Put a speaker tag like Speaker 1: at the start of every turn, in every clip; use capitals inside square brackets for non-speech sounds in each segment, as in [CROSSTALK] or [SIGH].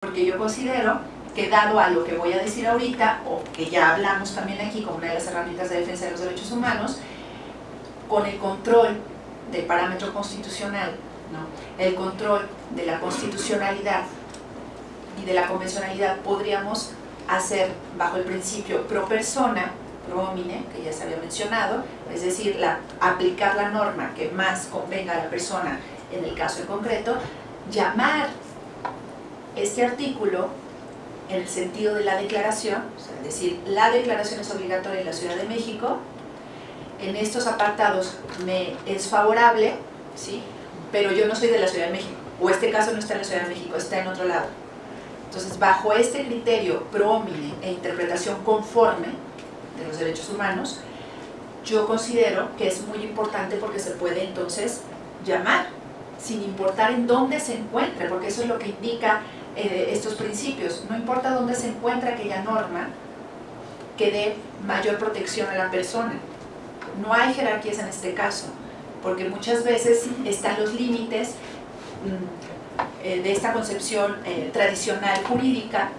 Speaker 1: porque yo considero que dado a lo que voy a decir ahorita, o que ya hablamos también aquí como una de las herramientas de defensa de los derechos humanos, con el control del parámetro constitucional, el control de la constitucionalidad y de la convencionalidad, podríamos hacer bajo el principio pro persona, pro homine, que ya se había mencionado, es decir, aplicar la norma que más convenga a la persona en el caso en concreto, llamar este artículo en el sentido de la declaración, es decir, la declaración es obligatoria en la Ciudad de México, en estos apartados me es favorable, ¿sí? pero yo no soy de la Ciudad de México, o este caso no está en la Ciudad de México, está en otro lado. Entonces, bajo este criterio pro e interpretación conforme de los derechos humanos, yo considero que es muy importante porque se puede entonces llamar, sin importar en dónde se encuentre, porque eso es lo que indica eh, estos principios. No importa dónde se encuentra aquella norma que dé mayor protección a la persona. No hay jerarquías en este caso, porque muchas veces están los límites mm, eh, de esta concepción eh, tradicional jurídica,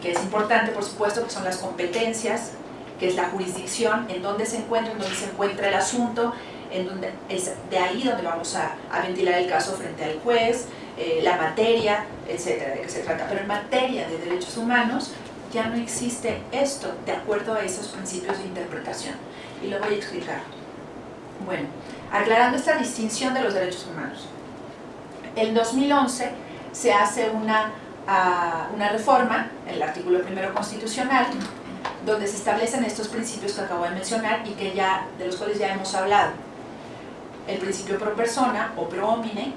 Speaker 1: que es importante por supuesto, que son las competencias, que es la jurisdicción, en dónde se encuentra, en dónde se encuentra el asunto, en donde es de ahí donde vamos a, a ventilar el caso frente al juez, eh, la materia, etcétera, de qué se trata. Pero en materia de derechos humanos ya no existe esto de acuerdo a esos principios de interpretación. Y lo voy a explicar. Bueno, aclarando esta distinción de los derechos humanos. En 2011 se hace una, ah, una reforma, el artículo primero constitucional, donde se establecen estos principios que acabo de mencionar y que ya, de los cuales ya hemos hablado. El principio pro persona o pro homine,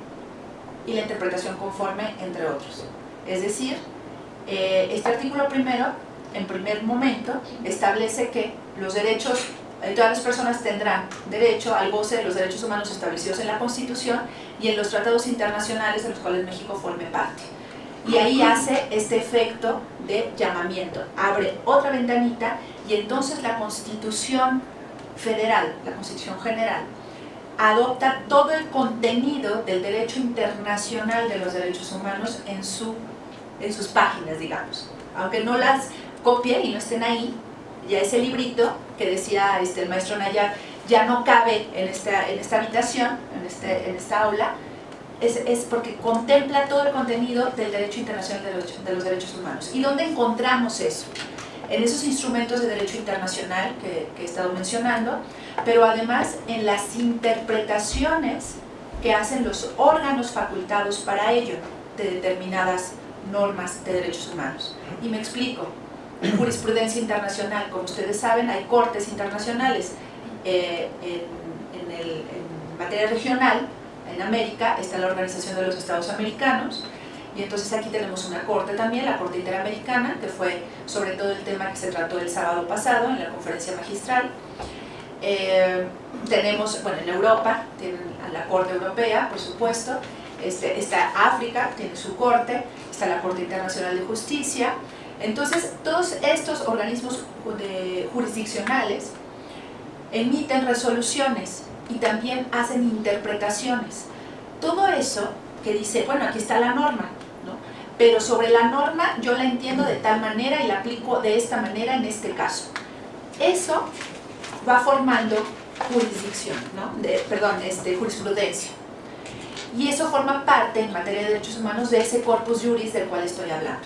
Speaker 1: y la interpretación conforme, entre otros. Es decir, eh, este artículo primero, en primer momento, establece que los derechos, eh, todas las personas tendrán derecho al goce de los derechos humanos establecidos en la Constitución y en los tratados internacionales de los cuales México forme parte. Y ahí hace este efecto de llamamiento, abre otra ventanita y entonces la Constitución Federal, la Constitución General, adopta todo el contenido del derecho internacional de los derechos humanos en, su, en sus páginas, digamos. Aunque no las copien y no estén ahí, ya ese librito que decía este, el maestro Nayar ya no cabe en esta, en esta habitación, en, este, en esta aula, es, es, porque contempla todo el contenido del derecho internacional de los, de los derechos humanos. ¿Y dónde encontramos eso? En esos instrumentos de derecho internacional que he estado mencionando, pero además en las interpretaciones que hacen los órganos facultados para ello de determinadas normas de derechos humanos. Y me explico, en jurisprudencia internacional, como ustedes saben, hay cortes internacionales eh, en, en, el, en materia regional, en América está la Organización de los Estados Americanos, y entonces aquí tenemos una corte también, la Corte Interamericana, que fue sobre todo el tema que se trató el sábado pasado en la conferencia magistral, eh, tenemos, bueno, en Europa, tienen la Corte Europea, por supuesto, este, está África, tiene su corte, está la Corte Internacional de Justicia. Entonces, todos estos organismos jurisdiccionales emiten resoluciones y también hacen interpretaciones. Todo eso que dice, bueno, aquí está la norma, ¿no? pero sobre la norma yo la entiendo de tal manera y la aplico de esta manera en este caso. Eso va formando jurisdicción, perdón, este, jurisprudencia. Y eso forma parte en materia de derechos humanos de ese corpus juris del cual estoy hablando.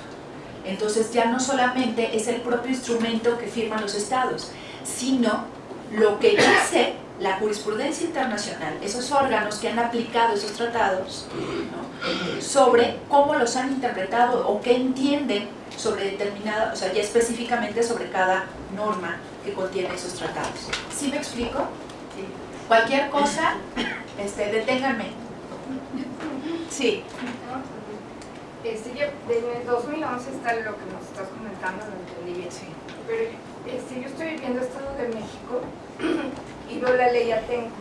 Speaker 1: Entonces ya no solamente es el propio instrumento que firman los estados, sino lo que dice la jurisprudencia internacional, esos órganos que han aplicado esos tratados, sobre cómo los han interpretado o qué entienden sobre determinada, o sea, ya específicamente sobre cada norma que contiene esos tratados. ¿Sí me explico? Sí. Cualquier cosa, este, deténganme. Sí.
Speaker 2: Este, yo, desde el 2011 está lo que nos estás comentando, lo entendí bien. Sí. Pero este, yo estoy viviendo Estado de México y veo la ley Atenco.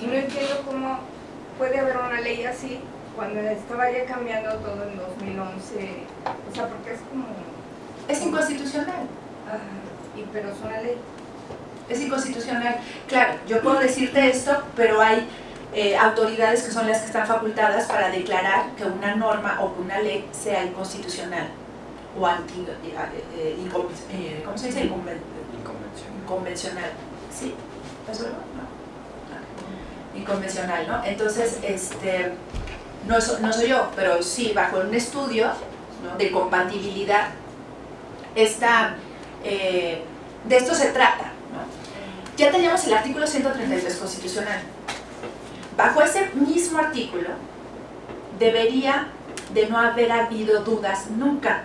Speaker 2: Y no entiendo cómo puede haber una ley así cuando estaba ya cambiando todo en 2011. O sea, porque es como...
Speaker 1: Es inconstitucional.
Speaker 2: Ajá, pero es una ley.
Speaker 1: Es inconstitucional. Claro, yo puedo decirte esto, pero hay eh, autoridades que son las que están facultadas para declarar que una norma o que una ley sea inconstitucional o anti, eh, eh, eh ¿cómo se dice? Inconvencional. ¿Sí? ¿Es verdad? No. Inconvencional, ¿no? Entonces, este, no, no soy yo, pero sí, bajo un estudio de compatibilidad, esta, de esto se trata. ¿no? Ya teníamos el artículo 133 constitucional, Bajo ese mismo artículo, debería de no haber habido dudas nunca.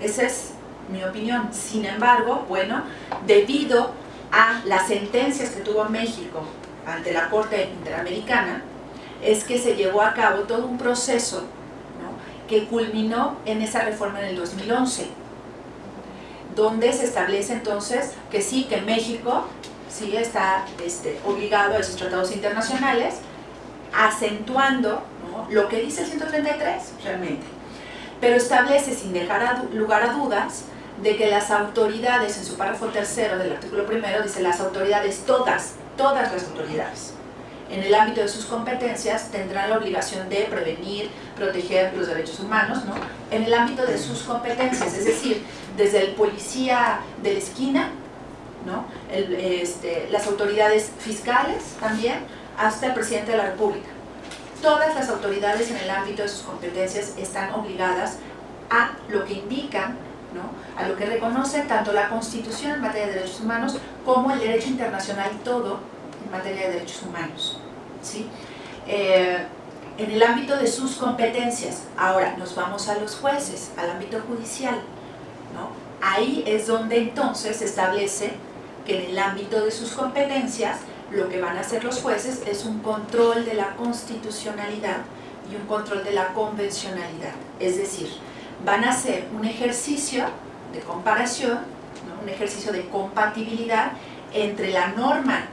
Speaker 1: Esa es mi opinión. Sin embargo, bueno, debido a las sentencias que tuvo México ante la Corte Interamericana, es que se llevó a cabo todo un proceso que culminó en esa reforma en el 2011, donde se establece entonces que sí, que México sí está este, obligado a esos tratados internacionales, acentuando lo que dice el 133 realmente, pero establece sin dejar lugar a dudas de que las autoridades, en su párrafo tercero del artículo primero, dice las autoridades, todas, todas las autoridades, en el ámbito de sus competencias tendrán la obligación de prevenir, proteger los derechos humanos, ¿no? en el ámbito de sus competencias, es decir, desde el policía de la esquina ¿no? este, las autoridades fiscales también, hasta el presidente de la República. Todas las autoridades en el ámbito de sus competencias están obligadas a lo que indican, ¿no? a lo que reconoce tanto la Constitución en materia de derechos humanos como el derecho internacional todo en materia de derechos humanos. ¿sí? Eh, en el ámbito de sus competencias, ahora nos vamos a los jueces, al ámbito judicial, ¿no? ahí es donde entonces se establece que en el ámbito de sus competencias lo que van a hacer los jueces es un control de la constitucionalidad y un control de la convencionalidad. Es decir, van a hacer un ejercicio de comparación, un ejercicio de compatibilidad entre la norma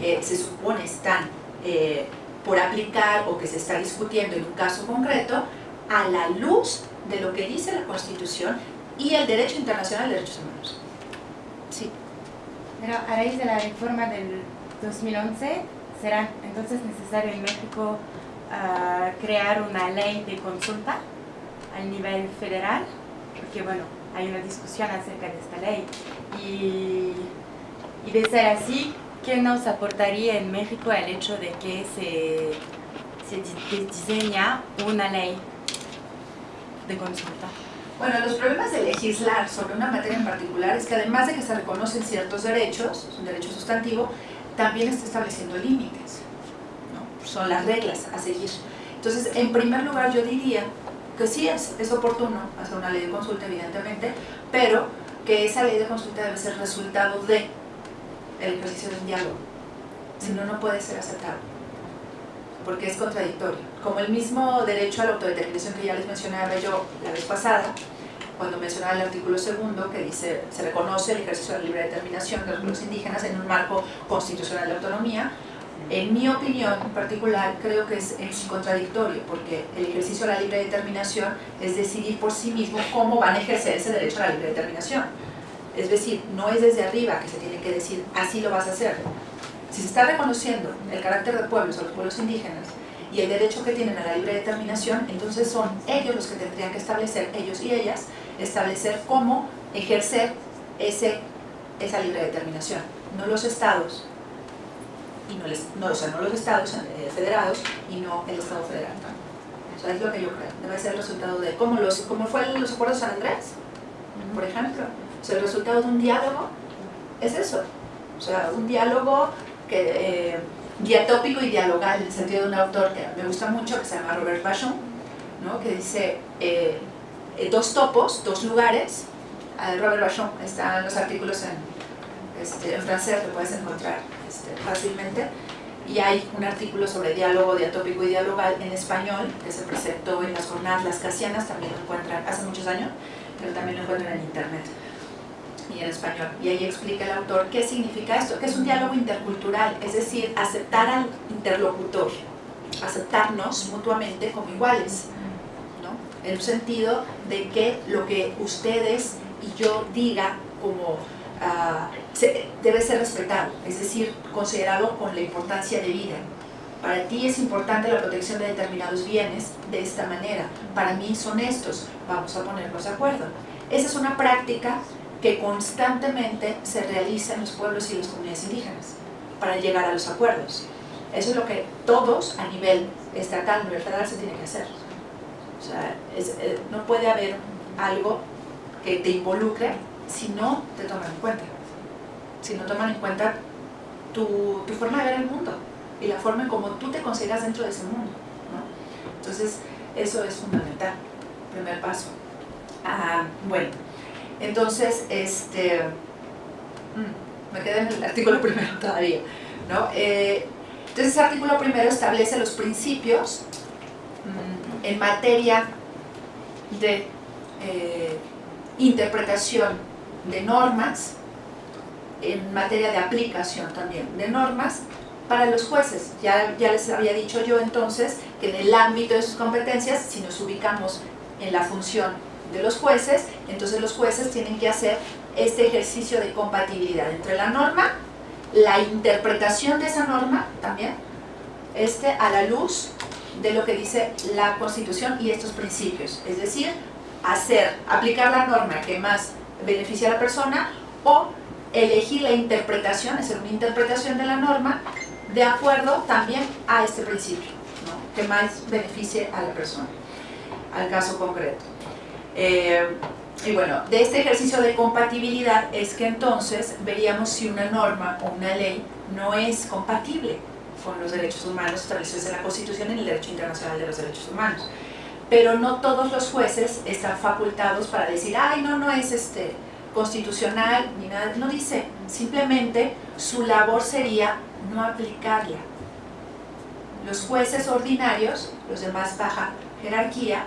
Speaker 1: que se supone están eh, por aplicar o que se está discutiendo en un caso concreto, a la luz de lo que dice la Constitución y el derecho internacional de derechos humanos. Sí.
Speaker 3: Pero a raíz de la reforma del 2011, ¿será entonces necesario en México ah, crear una ley de consulta a nivel federal? Porque bueno, hay una discusión acerca de esta ley. Y, y de ser así, ¿qué nos aportaría en México el hecho de que se, se diseña una ley de consulta?
Speaker 1: Bueno, los problemas de legislar sobre una materia en particular es que además de que se reconocen ciertos derechos, es un derecho sustantivo, también está estableciendo límites, ¿no? son las reglas a seguir. Entonces, en primer lugar yo diría que sí es, es oportuno hacer una ley de consulta, evidentemente, pero que esa ley de consulta debe ser resultado de el ejercicio de un diálogo, si no, no puede ser aceptado, porque es contradictorio. Como el mismo derecho a la autodeterminación que ya les mencionaba yo la vez pasada, cuando mencionaba el artículo segundo que dice se reconoce el ejercicio de la libre determinación de los pueblos indígenas en un marco constitucional de autonomía, en mi opinión en particular creo que es, contradictorio porque el ejercicio de la libre determinación es decidir por sí mismo cómo van a ejercer ese derecho a la libre determinación. Es decir, no es desde arriba que se tiene que decir así lo vas a hacer. Si se está reconociendo el carácter de pueblos o los pueblos indígenas y el derecho que tienen a la libre determinación, entonces son ellos los que tendrían que establecer, ellos y ellas, establecer cómo ejercer ese, esa libre determinación, no los estados, y no, les, no, o sea, no los estados eh, federados y no el estado federal. O sea, es lo que yo creo, debe ser el resultado de, como, los, fue los acuerdos de San Andrés, por ejemplo, sea, el resultado de un diálogo es eso, o sea, un diálogo que... Eh, diatópico y dialogal, en el sentido de un autor que me gusta mucho, que se llama Robert Bachon, ¿no? que dice eh, eh, dos topos, dos lugares, Robert Bachon, están los artículos en, este, en francés, lo puedes encontrar este, fácilmente, y hay un artículo sobre diálogo diatópico y dialogal en español, que se presentó en las jornadas Las Casianas, también lo encuentran hace muchos años, pero también lo encuentran en internet y en español. Y ahí explica el autor qué significa esto, que es un diálogo intercultural, es decir, aceptar al interlocutor, aceptarnos mutuamente como iguales, ¿no? en un sentido de que lo que ustedes y yo diga como uh, se, debe ser respetado, es decir, considerado con la importancia de vida Para ti es importante la protección de determinados bienes de esta manera. Para mí son estos. Vamos a ponernos de acuerdo. Esa es una práctica que constantemente se realiza en los pueblos y las comunidades indígenas para llegar a los acuerdos. Eso es lo que todos a nivel estatal, universal, se tiene que hacer. O sea, eh, no puede haber algo que te involucre si no te toman en cuenta. Si no toman en cuenta tu, tu forma de ver el mundo y la forma en cómo tú te consideras dentro de ese mundo. ¿no? Entonces, eso es fundamental, primer paso. Ah, bueno, entonces, este, mm, me quedé en el artículo primero [LAUGHS] todavía. ¿no? Eh, entonces, ese artículo primero establece los principios mm, en materia de eh, interpretación de normas, en materia de aplicación también de normas para los jueces. Ya, ya les había dicho yo entonces que en el ámbito de sus competencias, si nos ubicamos en la función de los jueces, entonces los jueces tienen que hacer este ejercicio de compatibilidad entre la norma, la interpretación de esa norma también, este, a la luz de lo que dice la Constitución y estos principios, es decir, hacer, aplicar la norma que más beneficia a la persona o elegir la interpretación, hacer una interpretación de la norma de acuerdo también a este principio, que más beneficie a la persona, al caso concreto. Eh, y bueno, de este ejercicio de compatibilidad es que entonces veríamos si una norma o una ley no es compatible con los derechos humanos establecidos en la Constitución y en el derecho internacional de los derechos humanos pero no todos los jueces están facultados para decir, ay, no, no es este, constitucional, ni nada, no dice, simplemente su labor sería no aplicarla. Los jueces ordinarios, los de más baja jerarquía,